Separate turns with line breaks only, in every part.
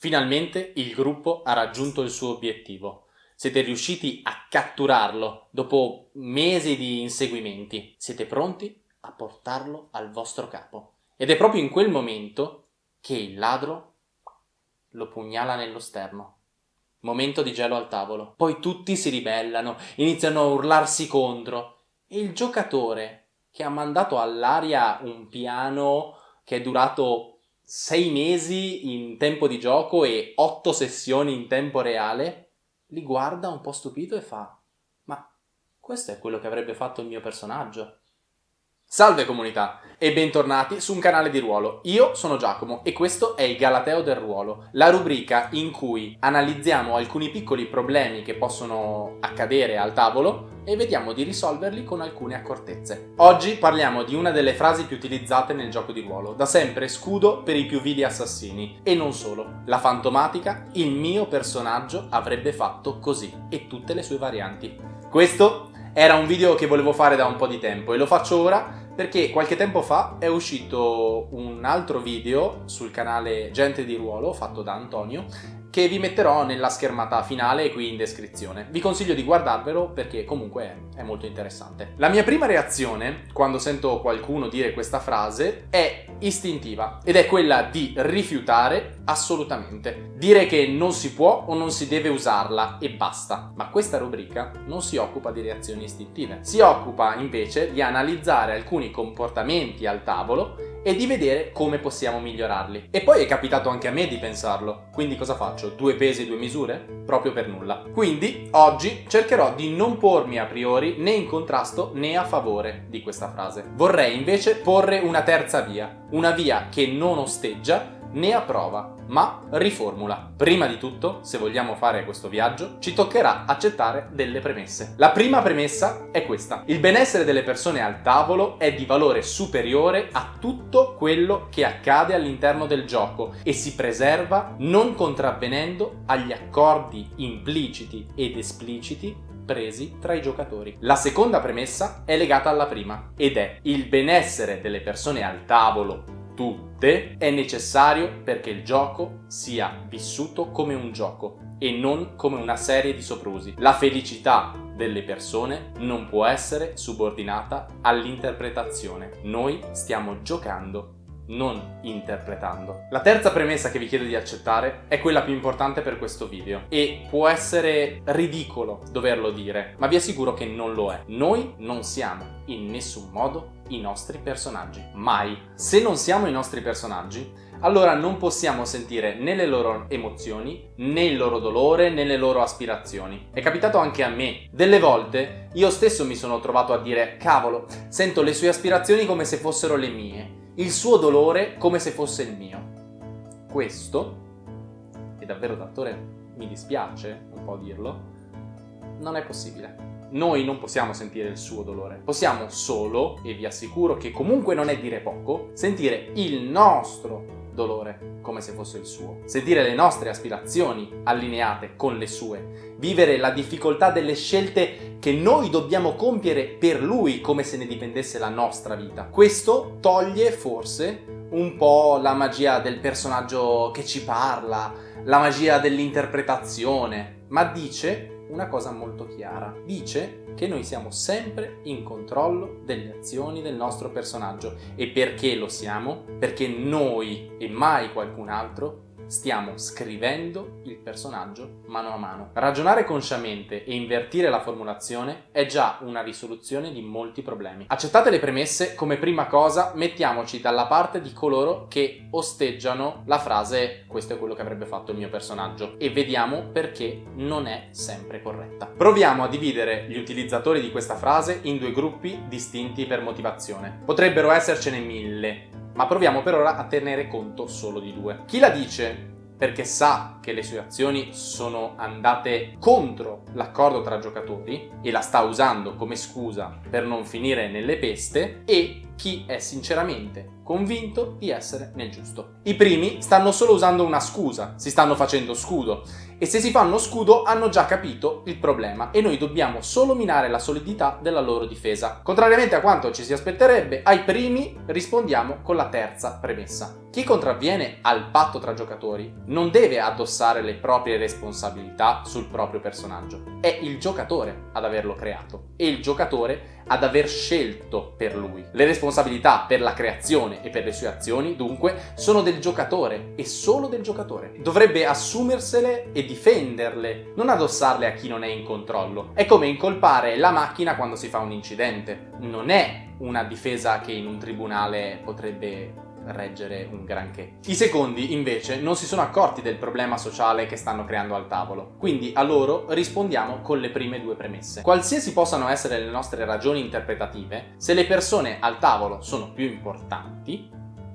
Finalmente il gruppo ha raggiunto il suo obiettivo. Siete riusciti a catturarlo dopo mesi di inseguimenti. Siete pronti a portarlo al vostro capo. Ed è proprio in quel momento che il ladro lo pugnala nello sterno. Momento di gelo al tavolo. Poi tutti si ribellano, iniziano a urlarsi contro. E il giocatore, che ha mandato all'aria un piano che è durato sei mesi in tempo di gioco e otto sessioni in tempo reale, li guarda un po' stupito e fa Ma questo è quello che avrebbe fatto il mio personaggio. Salve comunità e bentornati su un canale di ruolo. Io sono Giacomo e questo è il Galateo del Ruolo, la rubrica in cui analizziamo alcuni piccoli problemi che possono accadere al tavolo e vediamo di risolverli con alcune accortezze. Oggi parliamo di una delle frasi più utilizzate nel gioco di ruolo, da sempre scudo per i più vili assassini. E non solo, la fantomatica, il mio personaggio avrebbe fatto così, e tutte le sue varianti. Questo era un video che volevo fare da un po' di tempo e lo faccio ora perché qualche tempo fa è uscito un altro video sul canale Gente di Ruolo fatto da Antonio che vi metterò nella schermata finale e qui in descrizione. Vi consiglio di guardarvelo perché comunque è molto interessante. La mia prima reazione quando sento qualcuno dire questa frase è istintiva ed è quella di rifiutare assolutamente. Dire che non si può o non si deve usarla e basta. Ma questa rubrica non si occupa di reazioni istintive. Si occupa invece di analizzare alcuni comportamenti al tavolo e di vedere come possiamo migliorarli. E poi è capitato anche a me di pensarlo, quindi cosa faccio? Due pesi, due misure? Proprio per nulla. Quindi oggi cercherò di non pormi a priori né in contrasto né a favore di questa frase. Vorrei invece porre una terza via, una via che non osteggia né approva, ma riformula. Prima di tutto, se vogliamo fare questo viaggio, ci toccherà accettare delle premesse. La prima premessa è questa. Il benessere delle persone al tavolo è di valore superiore a tutto quello che accade all'interno del gioco e si preserva non contravvenendo agli accordi impliciti ed espliciti presi tra i giocatori. La seconda premessa è legata alla prima ed è il benessere delle persone al tavolo tutte è necessario perché il gioco sia vissuto come un gioco e non come una serie di soprusi. La felicità delle persone non può essere subordinata all'interpretazione. Noi stiamo giocando non interpretando. La terza premessa che vi chiedo di accettare è quella più importante per questo video e può essere ridicolo doverlo dire, ma vi assicuro che non lo è. Noi non siamo in nessun modo i nostri personaggi. Mai. Se non siamo i nostri personaggi, allora non possiamo sentire né le loro emozioni, né il loro dolore, né le loro aspirazioni. È capitato anche a me. Delle volte io stesso mi sono trovato a dire cavolo, sento le sue aspirazioni come se fossero le mie il suo dolore come se fosse il mio. Questo, e davvero d'attore mi dispiace un po' dirlo, non è possibile. Noi non possiamo sentire il suo dolore, possiamo solo, e vi assicuro che comunque non è dire poco, sentire il nostro dolore come se fosse il suo, sentire le nostre aspirazioni allineate con le sue, vivere la difficoltà delle scelte che noi dobbiamo compiere per lui come se ne dipendesse la nostra vita. Questo toglie forse un po' la magia del personaggio che ci parla, la magia dell'interpretazione, ma dice una cosa molto chiara. Dice che noi siamo sempre in controllo delle azioni del nostro personaggio. E perché lo siamo? Perché noi e mai qualcun altro stiamo scrivendo il personaggio mano a mano. Ragionare consciamente e invertire la formulazione è già una risoluzione di molti problemi. Accettate le premesse, come prima cosa mettiamoci dalla parte di coloro che osteggiano la frase questo è quello che avrebbe fatto il mio personaggio e vediamo perché non è sempre corretta. Proviamo a dividere gli utilizzatori di questa frase in due gruppi distinti per motivazione. Potrebbero essercene mille, ma proviamo per ora a tenere conto solo di due. Chi la dice perché sa che le sue azioni sono andate contro l'accordo tra giocatori e la sta usando come scusa per non finire nelle peste e chi è sinceramente convinto di essere nel giusto. I primi stanno solo usando una scusa, si stanno facendo scudo e se si fanno scudo hanno già capito il problema e noi dobbiamo solo minare la solidità della loro difesa. Contrariamente a quanto ci si aspetterebbe, ai primi rispondiamo con la terza premessa. Chi contravviene al patto tra giocatori non deve addossare le proprie responsabilità sul proprio personaggio. È il giocatore ad averlo creato e il giocatore ad aver scelto per lui. Le responsabilità per la creazione e per le sue azioni, dunque, sono del giocatore e solo del giocatore. Dovrebbe assumersele e difenderle, non addossarle a chi non è in controllo. È come incolpare la macchina quando si fa un incidente. Non è una difesa che in un tribunale potrebbe reggere un granché. I secondi, invece, non si sono accorti del problema sociale che stanno creando al tavolo, quindi a loro rispondiamo con le prime due premesse. Qualsiasi possano essere le nostre ragioni interpretative, se le persone al tavolo sono più importanti,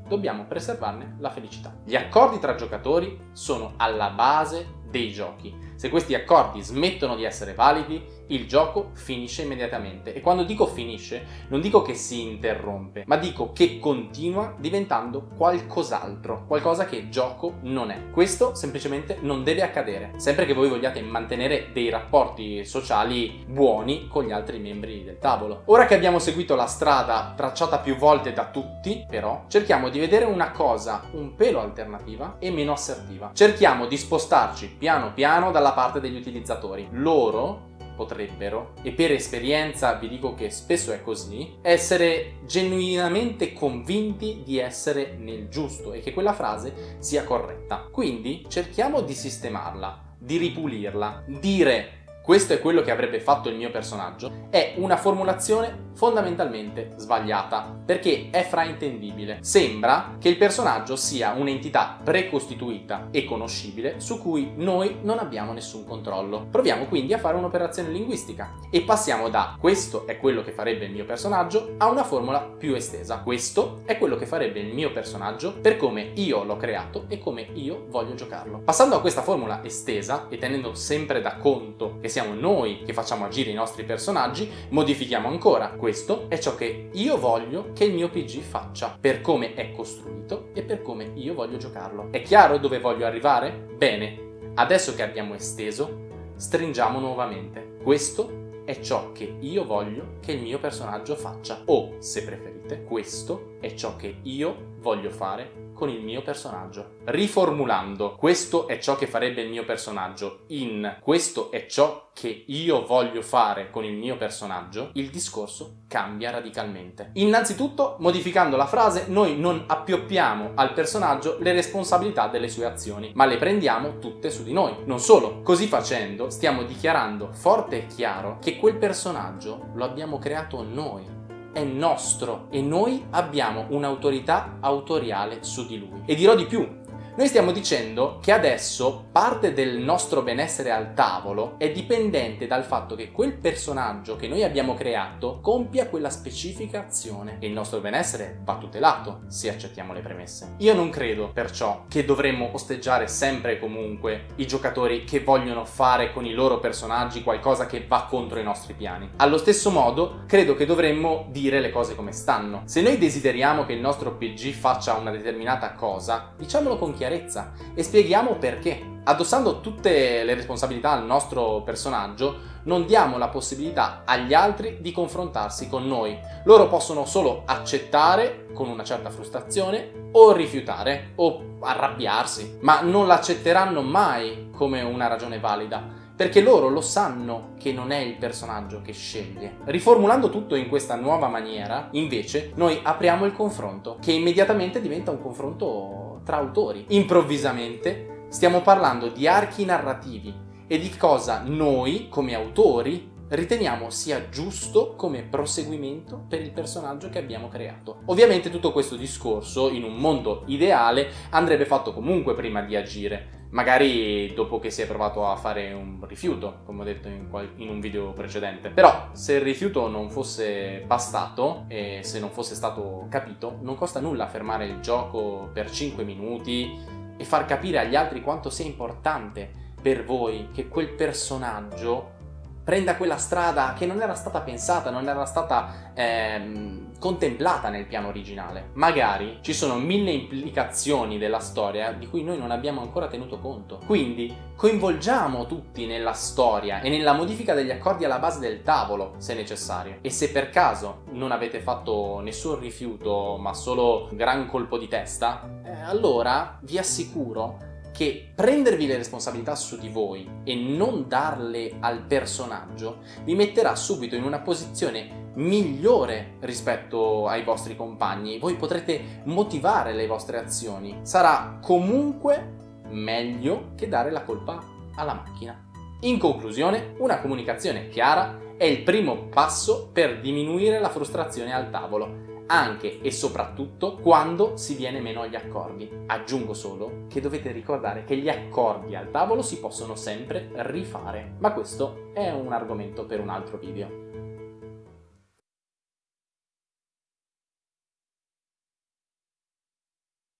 dobbiamo preservarne la felicità. Gli accordi tra giocatori sono alla base dei giochi. Se questi accordi smettono di essere validi, il gioco finisce immediatamente. E quando dico finisce, non dico che si interrompe, ma dico che continua diventando qualcos'altro, qualcosa che gioco non è. Questo semplicemente non deve accadere, sempre che voi vogliate mantenere dei rapporti sociali buoni con gli altri membri del tavolo. Ora che abbiamo seguito la strada tracciata più volte da tutti, però, cerchiamo di vedere una cosa un pelo alternativa e meno assertiva. Cerchiamo di spostarci piano piano dalla parte degli utilizzatori. Loro potrebbero, e per esperienza vi dico che spesso è così, essere genuinamente convinti di essere nel giusto e che quella frase sia corretta. Quindi cerchiamo di sistemarla, di ripulirla, dire questo è quello che avrebbe fatto il mio personaggio, è una formulazione fondamentalmente sbagliata, perché è fraintendibile. Sembra che il personaggio sia un'entità precostituita e conoscibile su cui noi non abbiamo nessun controllo. Proviamo quindi a fare un'operazione linguistica e passiamo da questo è quello che farebbe il mio personaggio a una formula più estesa. Questo è quello che farebbe il mio personaggio per come io l'ho creato e come io voglio giocarlo. Passando a questa formula estesa e tenendo sempre da conto che siamo noi che facciamo agire i nostri personaggi, modifichiamo ancora. Questo è ciò che io voglio che il mio PG faccia, per come è costruito e per come io voglio giocarlo. È chiaro dove voglio arrivare? Bene, adesso che abbiamo esteso, stringiamo nuovamente. Questo è ciò che io voglio che il mio personaggio faccia. O, se preferite, questo è ciò che io voglio fare con il mio personaggio. Riformulando, questo è ciò che farebbe il mio personaggio in questo è ciò che io voglio fare con il mio personaggio, il discorso cambia radicalmente. Innanzitutto, modificando la frase, noi non appioppiamo al personaggio le responsabilità delle sue azioni, ma le prendiamo tutte su di noi. Non solo, così facendo stiamo dichiarando forte e chiaro che quel personaggio lo abbiamo creato noi è nostro e noi abbiamo un'autorità autoriale su di lui. E dirò di più, noi stiamo dicendo che adesso parte del nostro benessere al tavolo è dipendente dal fatto che quel personaggio che noi abbiamo creato compia quella specifica azione e il nostro benessere va tutelato se accettiamo le premesse. Io non credo perciò che dovremmo osteggiare sempre e comunque i giocatori che vogliono fare con i loro personaggi qualcosa che va contro i nostri piani. Allo stesso modo credo che dovremmo dire le cose come stanno. Se noi desideriamo che il nostro PG faccia una determinata cosa, diciamolo con chiarezza chiarezza e spieghiamo perché. Addossando tutte le responsabilità al nostro personaggio, non diamo la possibilità agli altri di confrontarsi con noi. Loro possono solo accettare con una certa frustrazione o rifiutare o arrabbiarsi, ma non l'accetteranno mai come una ragione valida perché loro lo sanno che non è il personaggio che sceglie. Riformulando tutto in questa nuova maniera, invece, noi apriamo il confronto, che immediatamente diventa un confronto tra autori. Improvvisamente stiamo parlando di archi narrativi e di cosa noi, come autori, riteniamo sia giusto come proseguimento per il personaggio che abbiamo creato. Ovviamente tutto questo discorso, in un mondo ideale, andrebbe fatto comunque prima di agire, magari dopo che si è provato a fare un rifiuto, come ho detto in, in, un video precedente. Però se il rifiuto non fosse bastato e se non fosse stato capito, non costa nulla fermare il gioco per 5 minuti e far capire agli altri quanto sia importante per voi che quel personaggio prenda quella strada che non era stata pensata, non era stata ehm, contemplata nel piano originale. Magari ci sono mille implicazioni della storia di cui noi non abbiamo ancora tenuto conto. Quindi coinvolgiamo tutti nella storia e nella modifica degli accordi alla base del tavolo, se necessario. E se per caso non avete fatto nessun rifiuto, ma solo un gran colpo di testa, eh, allora vi assicuro che prendervi le responsabilità su di voi e non darle al personaggio vi metterà subito in una posizione migliore rispetto ai vostri compagni. Voi potrete motivare le vostre azioni. Sarà comunque meglio che dare la colpa alla macchina. In conclusione, una comunicazione chiara è il primo passo per diminuire la frustrazione al tavolo anche e soprattutto quando si viene meno agli accordi. Aggiungo solo che dovete ricordare che gli accordi al tavolo si possono sempre rifare, ma questo è un argomento per un altro video.